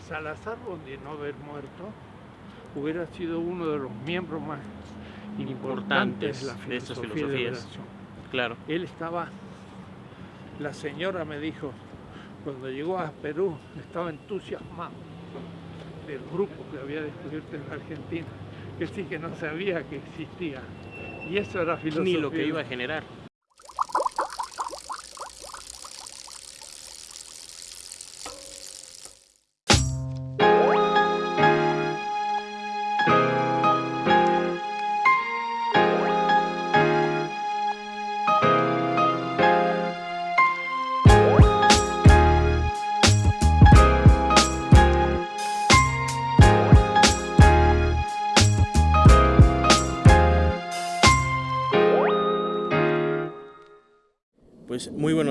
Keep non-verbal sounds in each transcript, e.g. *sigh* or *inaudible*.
Salazar, de no haber muerto, hubiera sido uno de los miembros más importantes, de la filosofía de, liberación. Claro. Él estaba, la señora me dijo, cuando llegó a Perú, estaba entusiasmado del grupo que había descubierto en Argentina, que sí que no sabía que existía. Y eso era filosofía. Ni lo que iba a generar.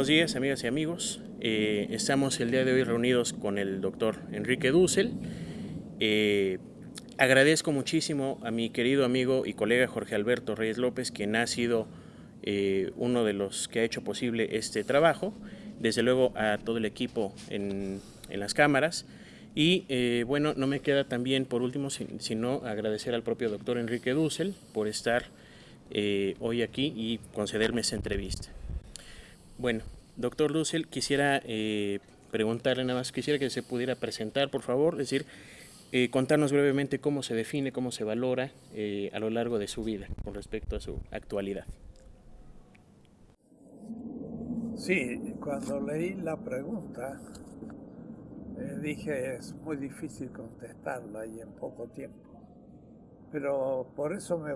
Buenos días, amigas y amigos. Eh, estamos el día de hoy reunidos con el doctor Enrique Dussel. Eh, agradezco muchísimo a mi querido amigo y colega Jorge Alberto Reyes López, quien ha sido eh, uno de los que ha hecho posible este trabajo. Desde luego a todo el equipo en, las cámaras. Y bueno, no me queda también por último sino agradecer al propio doctor Enrique Dussel por estar hoy aquí y concederme esta entrevista. Bueno, doctor Dussel, quisiera eh, preguntarle nada más, quisiera que se pudiera presentar, por favor, es decir, eh, contarnos brevemente cómo se define, cómo se valora eh, a lo largo de su vida con respecto a su actualidad. Sí, cuando leí la pregunta, dije es muy difícil contestarla y en poco tiempo. Pero por eso me,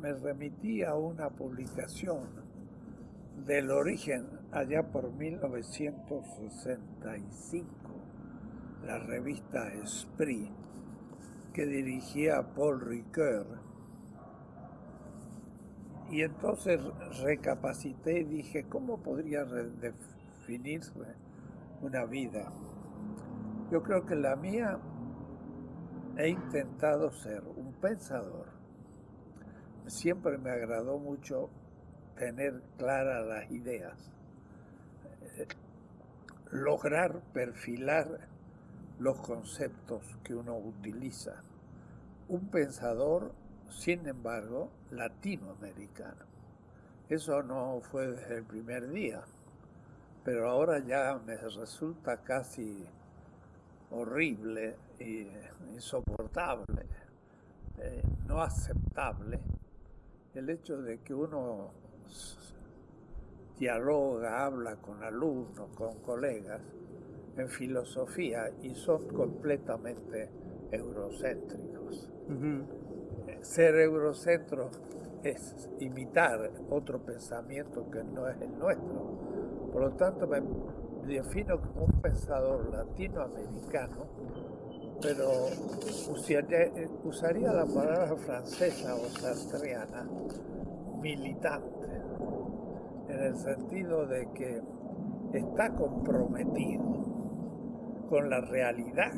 me remití a una publicación del origen, allá por 1965, la revista Esprit, que dirigía Paul Ricoeur. Y entonces recapacité y dije, ¿cómo podría definirse una vida? Yo creo que la mía he intentado ser un pensador. Siempre me agradó mucho tener claras las ideas, lograr perfilar los conceptos que uno utiliza. Un pensador, sin embargo, latinoamericano. Eso no fue desde el primer día, pero ahora ya me resulta casi horrible e insoportable, eh, no aceptable, el hecho de que uno dialoga, habla con alumnos, con colegas en filosofía y son completamente eurocéntricos. Ser eurocentro es imitar otro pensamiento que no es el nuestro. Por lo tanto, me defino como un pensador latinoamericano, pero usaría, la palabra francesa o sartreana, militante, en el sentido de que está comprometido con la realidad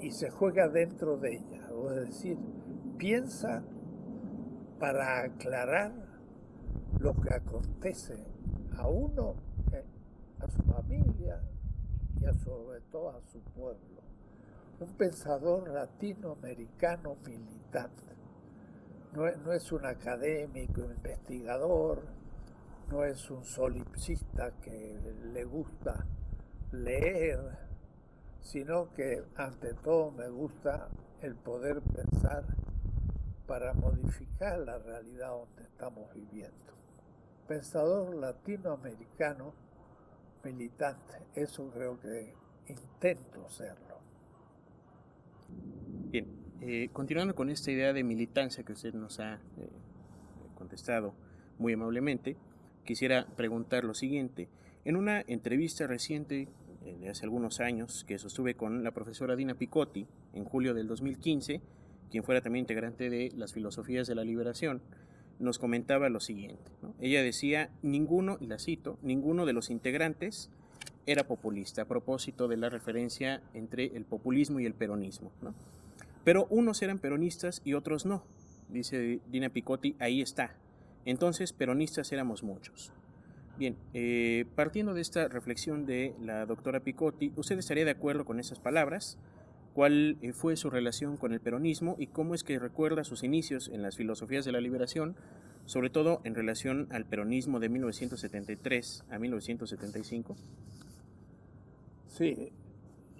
y se juega dentro de ella, es decir, piensa para aclarar lo que acontece a uno, eh, a su familia y a sobre todo a su pueblo. Un pensador latinoamericano militante no, es un académico, investigador, no es un solipsista que le gusta leer, sino que ante todo me gusta el poder pensar para modificar la realidad donde estamos viviendo. Pensador latinoamericano militante, eso creo que intento serlo. Bien, eh, continuando con esta idea de militancia que usted nos ha eh, contestado muy amablemente, quisiera preguntar lo siguiente. En una entrevista reciente eh, de hace algunos años que sostuve con la profesora Dina Picotti en julio del 2015, quien fuera también integrante de las filosofías de la liberación, nos comentaba lo siguiente. Ella decía, ninguno, y la cito, ninguno de los integrantes era populista a propósito de la referencia entre el populismo y el peronismo. Pero unos eran peronistas y otros no, dice Dina Picotti, ahí está. Entonces peronistas éramos muchos. Bien, eh, partiendo de esta reflexión de la doctora Picotti, ¿usted estaría de acuerdo con esas palabras? ¿Cuál eh, fue su relación con el peronismo y cómo es que recuerda sus inicios en las filosofías de la liberación, sobre todo en relación al peronismo de 1973 a 1975? Sí,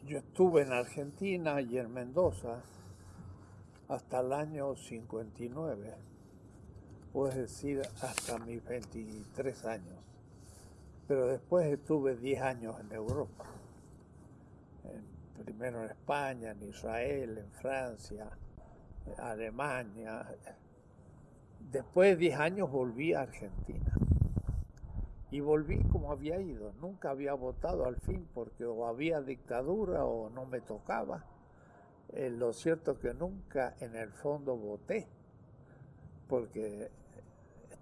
yo estuve en Argentina y en Mendoza hasta el año 59, puedes decir hasta mis 23 años. Pero después estuve 10 años en Europa, primero en España, en Israel, en Francia, en Alemania. Después de 10 años volví a Argentina. Y volví como había ido. Nunca había votado al fin porque o había dictadura o no me tocaba. Eh, lo cierto es que nunca en el fondo voté porque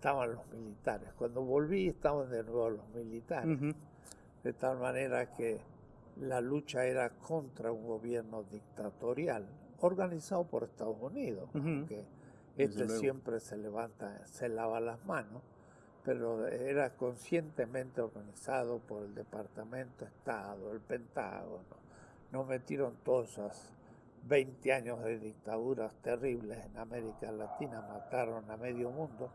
estaban los militares. Cuando volví estaban de nuevo los militares. De tal manera que la lucha era contra un gobierno dictatorial organizado por Estados Unidos, que este siempre se levanta, se lava las manos pero era conscientemente organizado por el Departamento de Estado, el Pentágono. No metieron todos esos 20 años de dictaduras terribles en América Latina, mataron a medio mundo.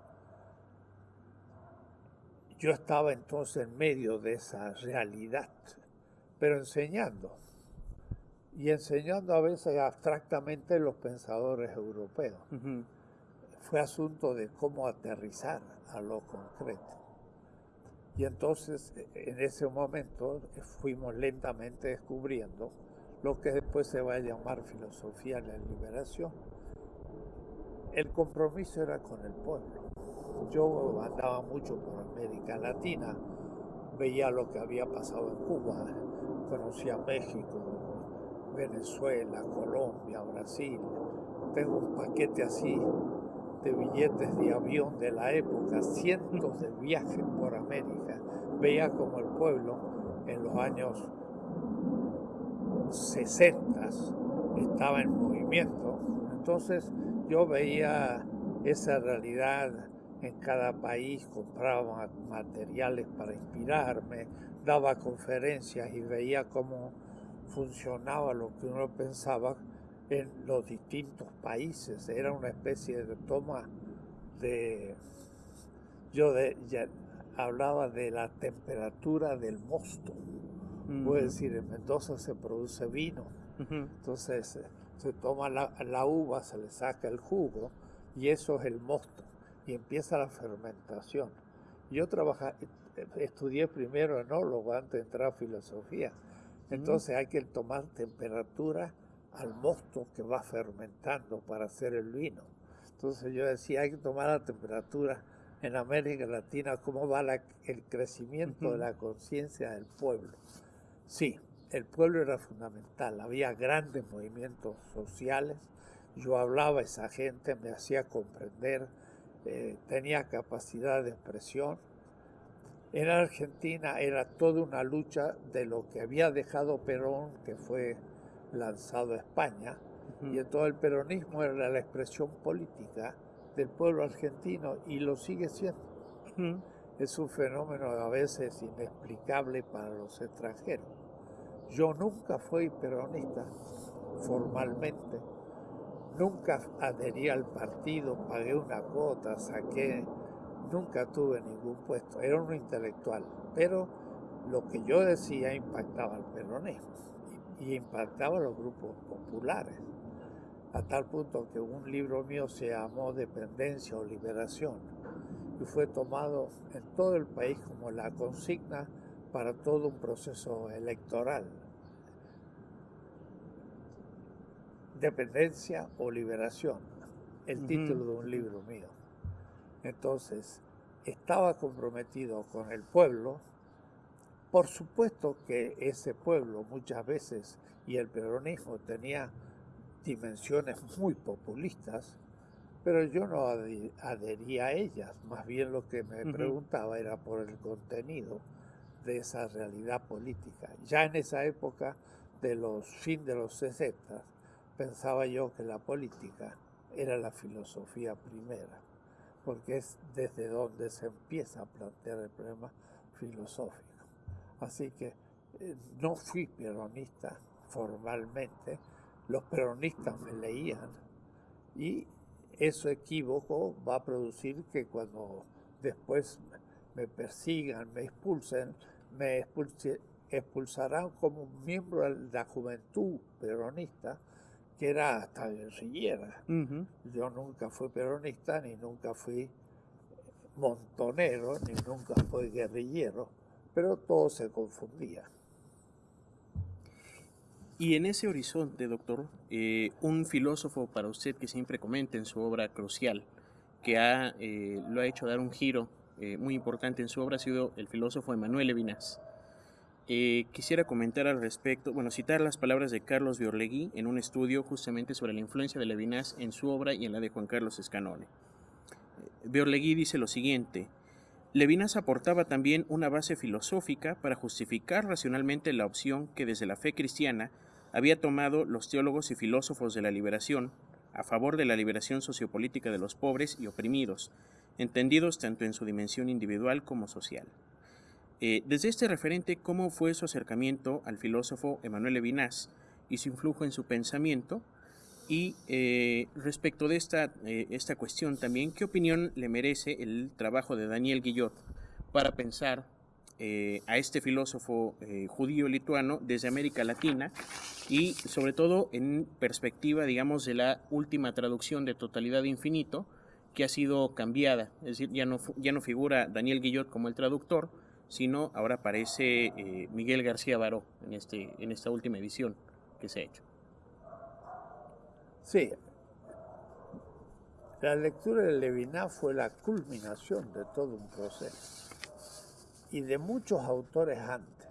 Yo estaba entonces en medio de esa realidad, pero enseñando. Y enseñando a veces abstractamente los pensadores europeos. Fue asunto de cómo aterrizar a lo concreto. Y entonces en ese momento fuimos lentamente descubriendo lo que después se va a llamar filosofía de la liberación. El compromiso era con el pueblo. Yo andaba mucho por América Latina, veía lo que había pasado en Cuba, conocía México, Venezuela, Colombia, Brasil. Tengo un paquete así de billetes de avión de la época, cientos de viajes por América. Veía como el pueblo en los años 60 estaba en movimiento. Entonces yo veía esa realidad en cada país, compraba materiales para inspirarme, daba conferencias y veía cómo funcionaba lo que uno pensaba en los distintos países. Era una especie de toma de... Yo de, hablaba de la temperatura del mosto. Puede decir, en Mendoza se produce vino. Entonces se toma la, la, uva, se le saca el jugo y eso es el mosto. Y empieza la fermentación. Yo trabajé, estudié primero enólogo antes de entrar a filosofía. Entonces hay que tomar temperatura al mosto que va fermentando para hacer el vino. Entonces yo decía, hay que tomar la temperatura en América Latina, cómo va el crecimiento de la conciencia del pueblo. Sí, el pueblo era fundamental, había grandes movimientos sociales, yo hablaba a esa gente, me hacía comprender, eh, tenía capacidad de expresión. En Argentina era toda una lucha de lo que había dejado Perón, que fue lanzado a España, y en todo el peronismo era la expresión política del pueblo argentino y lo sigue siendo. Es un fenómeno a veces inexplicable para los extranjeros. Yo nunca fui peronista formalmente, nunca adherí al partido, pagué una cuota, saqué, nunca tuve ningún puesto, era un intelectual, pero lo que yo decía impactaba al peronismo y impactaba a los grupos populares, a tal punto que un libro mío se llamó Dependencia o Liberación y fue tomado en todo el país como la consigna para todo un proceso electoral. Dependencia o liberación, el título de un libro mío. Entonces, estaba comprometido con el pueblo, por supuesto que ese pueblo muchas veces y el peronismo tenía dimensiones muy populistas, pero yo no adhería a ellas, más bien lo que me preguntaba era por el contenido de esa realidad política. Ya en esa época de los fin de los 60 pensaba yo que la política era la filosofía primera, porque es desde donde se empieza a plantear el problema filosófico. Así que eh, no fui peronista formalmente, los peronistas me leían y eso equívoco va a producir que cuando después me persigan, me expulsen, me expulsarán como miembro de la juventud peronista, que era hasta guerrillera. Yo nunca fui peronista, ni nunca fui montonero, ni nunca fui guerrillero, pero todo se confundía. Y en ese horizonte, doctor, eh, un filósofo para usted que siempre comenta en su obra crucial, que ha, eh, lo ha hecho dar un giro eh, muy importante en su obra, ha sido el filósofo Emanuel Levinas. Quisiera comentar al respecto, bueno, citar las palabras de Carlos Biorlegui en un estudio justamente sobre la influencia de Levinas en su obra y en la de Juan Carlos Escanone. Biorlegui dice lo siguiente, Levinas aportaba también una base filosófica para justificar racionalmente la opción que desde la fe cristiana había tomado los teólogos y filósofos de la liberación a favor de la liberación sociopolítica de los pobres y oprimidos, entendidos tanto en su dimensión individual como social. Eh, desde este referente, ¿cómo fue su acercamiento al filósofo Emmanuel Levinas y su influjo en su pensamiento? Y eh, respecto de esta, eh, esta cuestión también, ¿qué opinión le merece el trabajo de Daniel Guillot para pensar a este filósofo judío lituano desde América Latina y sobre todo en perspectiva, digamos, de la última traducción de Totalidad de Infinito, que ha sido cambiada. Es decir, ya no, ya no figura Daniel Guillot como el traductor, sino ahora aparece eh, Miguel García Baró en, este, en esta última edición que se ha hecho. Sí, la lectura de Levinas fue la culminación de todo un proceso y de muchos autores antes.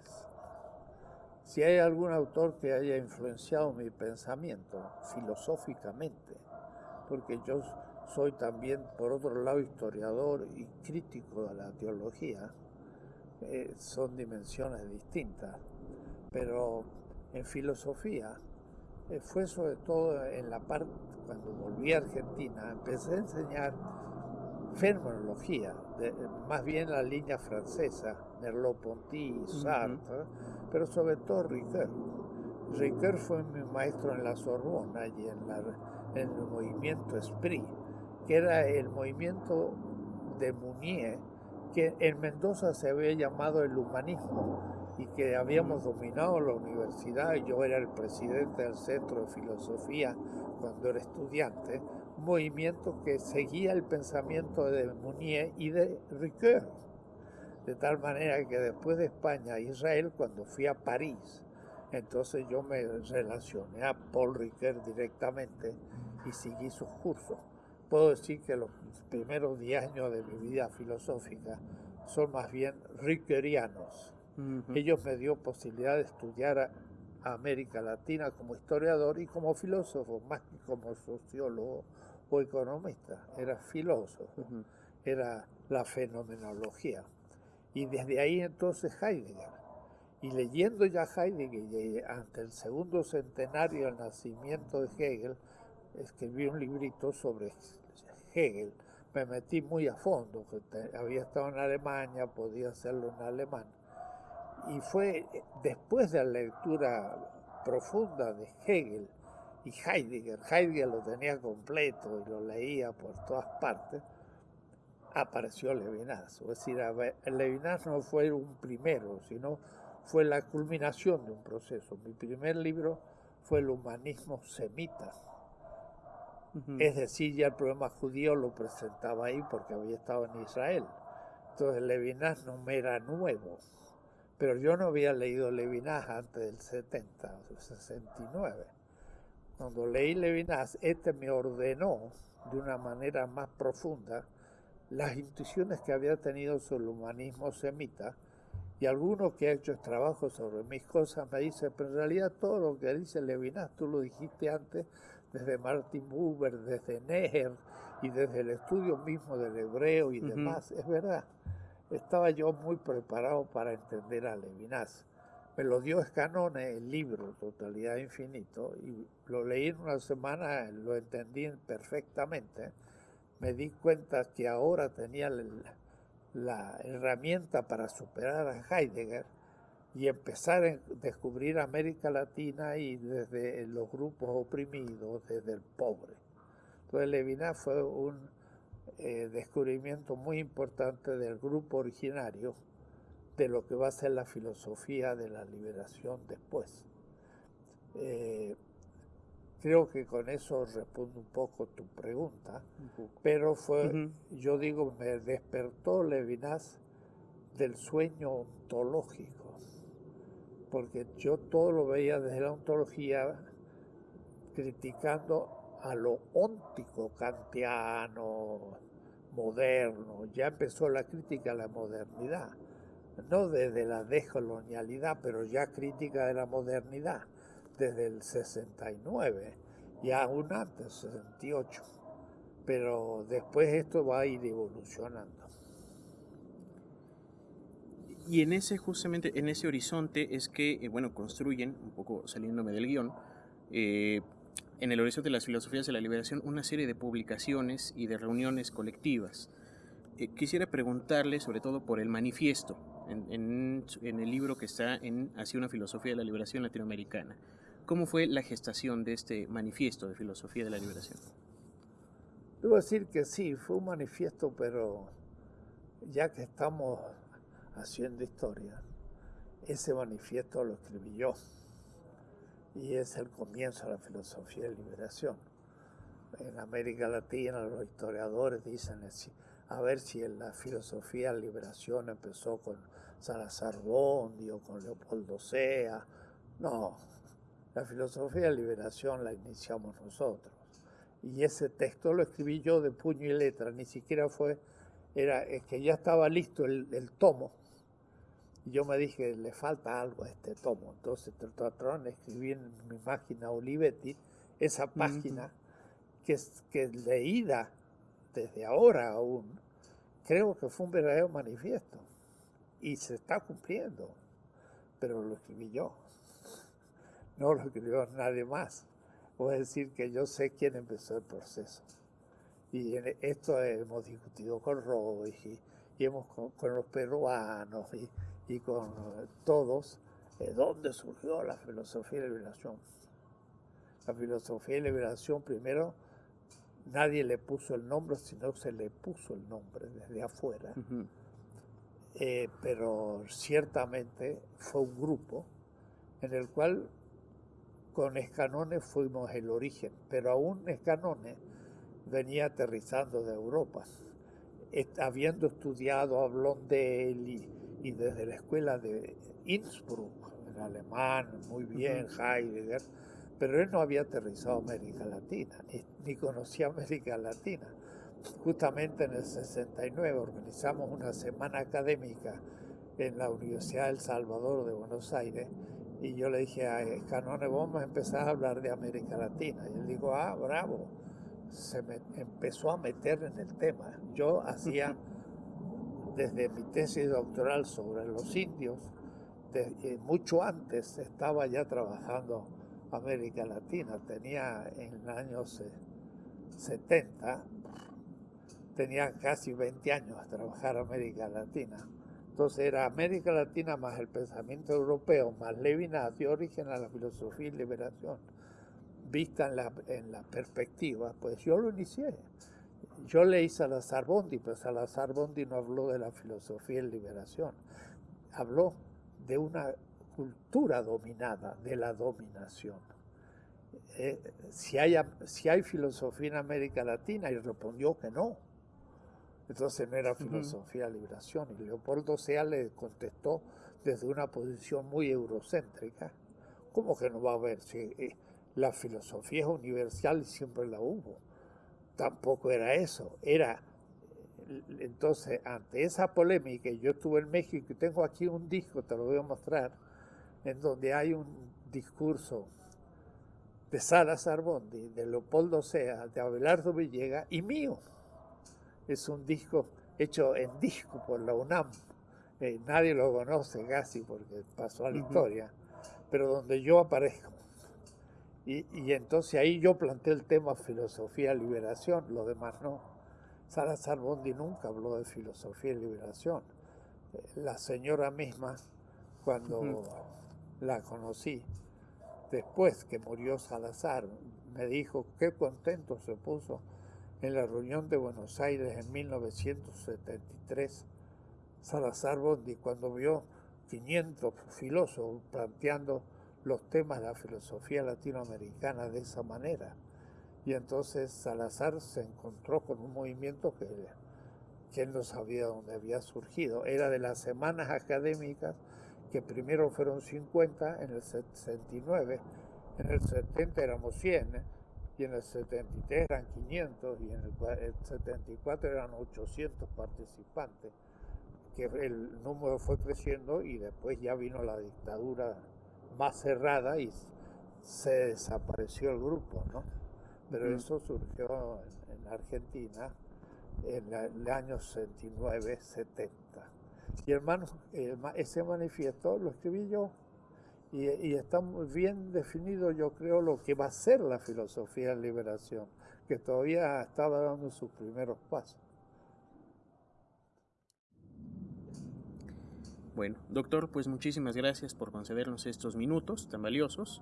Si hay algún autor que haya influenciado mi pensamiento filosóficamente, porque yo soy también, por otro lado, historiador y crítico de la teología, eh, son dimensiones distintas, pero en filosofía eh, fue sobre todo en la parte, cuando volví a Argentina, empecé a enseñar fenomenología, más bien la línea francesa, Merleau-Ponty, Sartre, pero sobre todo Ricoeur. Ricoeur fue mi maestro en la Sorbona y en, el movimiento Esprit, que era el movimiento de Mounier, que en Mendoza se había llamado el humanismo y que habíamos dominado la universidad, yo era el presidente del Centro de Filosofía cuando era estudiante, movimiento que seguía el pensamiento de Mounier y de Ricoeur. De tal manera que después de España a Israel, cuando fui a París, entonces yo me relacioné a Paul Ricoeur directamente y seguí sus cursos. Puedo decir que los primeros 10 años de mi vida filosófica son más bien riquerianos. Ellos me dio posibilidad de estudiar a América Latina como historiador y como filósofo, más que como sociólogo o economista, era filósofo, era la fenomenología. Y desde ahí entonces Heidegger. Y leyendo ya Heidegger, ante el segundo centenario del nacimiento de Hegel, escribí un librito sobre Hegel. Me metí muy a fondo, había estado en Alemania, podía hacerlo en alemán. Y fue después de la lectura profunda de Hegel y Heidegger, Heidegger lo tenía completo y lo leía por todas partes, apareció Levinas. Es decir, Levinas no fue un primero, sino fue la culminación de un proceso. Mi primer libro fue el humanismo semita. Es decir, ya el problema judío lo presentaba ahí porque había estado en Israel. Entonces Levinas no me era nuevo. Pero yo no había leído Levinas antes del 70, 69. Cuando leí Levinas, este me ordenó de una manera más profunda las intuiciones que había tenido sobre el humanismo semita y alguno que ha hecho trabajo sobre mis cosas me dice, pero en realidad todo lo que dice Levinas, tú lo dijiste antes desde Martin Buber, desde Neher y desde el estudio mismo del hebreo y demás, es verdad. Estaba yo muy preparado para entender a Levinas me lo dio Escanone, el libro Totalidad Infinito, y lo leí en una semana, lo entendí perfectamente. Me di cuenta que ahora tenía la herramienta para superar a Heidegger y empezar a descubrir América Latina y desde los grupos oprimidos, desde el pobre. Entonces Levinas fue un eh, descubrimiento muy importante del grupo originario de lo que va a ser la filosofía de la liberación después. Eh, creo que con eso respondo un poco tu pregunta, pero fue, yo digo, me despertó Levinas del sueño ontológico porque yo todo lo veía desde la ontología criticando a lo óntico kantiano, moderno. Ya empezó la crítica a la modernidad, no desde la decolonialidad, pero ya crítica de la modernidad, desde el 69 y aún antes, 68. Pero después esto va a ir evolucionando. Y en ese, justamente, en ese horizonte es que, eh, bueno, construyen, un poco saliéndome del guion, eh, en el horizonte de las filosofías de la liberación, una serie de publicaciones y de reuniones colectivas. Eh, quisiera preguntarle sobre todo por el manifiesto, en, el libro que está en Hacia una filosofía de la liberación latinoamericana. ¿Cómo fue la gestación de este manifiesto de filosofía de la liberación? Debo decir que sí, fue un manifiesto, pero ya que estamos haciendo historia, ese manifiesto lo escribí yo y es el comienzo de la filosofía de liberación. En América Latina los historiadores dicen a ver si en la filosofía de liberación empezó con Salazar Bondi o con Leopoldo Sea. No, la filosofía de liberación la iniciamos nosotros. Y ese texto lo escribí yo de puño y letra, ni siquiera fue, era es que ya estaba listo el, el tomo y yo me dije, le falta algo a este tomo. Entonces trataron escribí en mi máquina Olivetti esa página que, es, que leída desde ahora aún, creo que fue un verdadero manifiesto. Y se está cumpliendo. Pero lo escribí yo. *laughs* No lo escribió nadie más. Puedo decir que yo sé quién empezó el proceso. Y en esto hemos discutido con Roy y, hemos con, con los peruanos y, y con todos, de dónde surgió la filosofía de liberación. La filosofía de liberación, primero, nadie le puso el nombre, sino se le puso el nombre desde afuera. Eh, pero ciertamente fue un grupo en el cual con Escanone fuimos el origen, pero aún Escanone venía aterrizando de Europa, habiendo estudiado a Blondel y y desde la escuela de Innsbruck, en alemán, muy bien, Heidegger, pero él no había aterrizado América Latina, ni, conocía América Latina. Justamente en el 69 organizamos una semana académica en la Universidad del Salvador de Buenos Aires y yo le dije a Canone, vamos a empezar a hablar de América Latina. Y él dijo, ah, bravo. Se me empezó a meter en el tema. Yo hacía desde mi tesis doctoral sobre los indios, eh, mucho antes estaba ya trabajando América Latina, tenía en los años 70, tenía casi 20 años a trabajar América Latina. Entonces era América Latina más el pensamiento europeo, más Levinas dio origen a la filosofía y liberación, vista en la, en la perspectiva, pues yo lo inicié. Yo leí Salazar Bondi, pero Salazar Bondi no habló de la filosofía en liberación, habló de una cultura dominada, de la dominación. Eh, si, hay, si hay filosofía en América Latina, y respondió que no. Entonces no era filosofía de liberación. Y Leopoldo Sea le contestó desde una posición muy eurocéntrica. ¿Cómo que no va a haber? Si eh, la filosofía es universal y siempre la hubo tampoco era eso, era entonces ante esa polémica, yo estuve en México y tengo aquí un disco, te lo voy a mostrar, en donde hay un discurso de Salazar Bondi, de Leopoldo Sea, de Abelardo Villega y mío. Es un disco hecho en disco por la UNAM. Eh, nadie lo conoce casi porque pasó a la historia, pero donde yo aparezco. Y, entonces ahí yo planteé el tema filosofía, liberación, lo demás no. Salazar Bondi nunca habló de filosofía y liberación. La señora misma, cuando la conocí, después que murió Salazar, me dijo qué contento se puso en la reunión de Buenos Aires en 1973, Salazar Bondi, cuando vio 500 filósofos planteando los temas de la filosofía latinoamericana de esa manera. Y entonces Salazar se encontró con un movimiento que, que él no sabía dónde había surgido. Era de las semanas académicas, que primero fueron 50, en el 69, en el 70 éramos 100, y en el 73 eran 500, y en el 74 eran 800 participantes que el número fue creciendo y después ya vino la dictadura más cerrada y se desapareció el grupo, ¿no? Pero mm. eso surgió en, Argentina en el año 69, 70. Y hermano, ese manifiesto lo escribí yo y, y, está muy bien definido, yo creo, lo que va a ser la filosofía de liberación, que todavía estaba dando sus primeros pasos. Bueno, doctor, pues muchísimas gracias por concedernos estos minutos tan valiosos.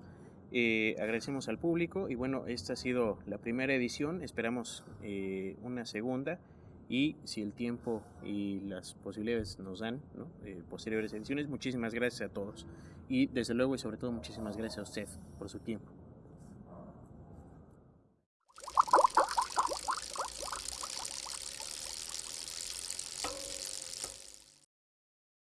Eh, agradecemos al público y bueno, esta ha sido la primera edición, esperamos eh, una segunda y si el tiempo y las posibilidades nos dan, ¿no? Eh, posteriores ediciones, muchísimas gracias a todos y desde luego y sobre todo muchísimas gracias a usted por su tiempo.